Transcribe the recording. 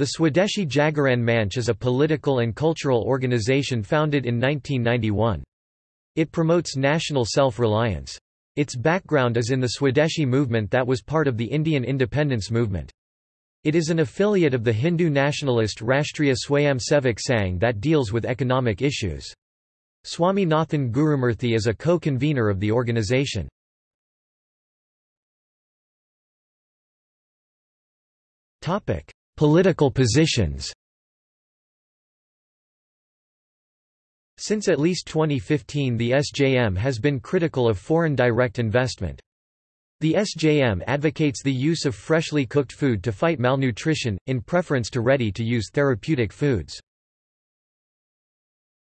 The Swadeshi Jagaran Manch is a political and cultural organization founded in 1991. It promotes national self-reliance. Its background is in the Swadeshi movement that was part of the Indian independence movement. It is an affiliate of the Hindu nationalist Rashtriya Swayamsevak Sangh that deals with economic issues. Swaminathan Gurumurthy is a co-convener of the organization. Political positions Since at least 2015 the SJM has been critical of foreign direct investment. The SJM advocates the use of freshly cooked food to fight malnutrition, in preference to ready-to-use therapeutic foods.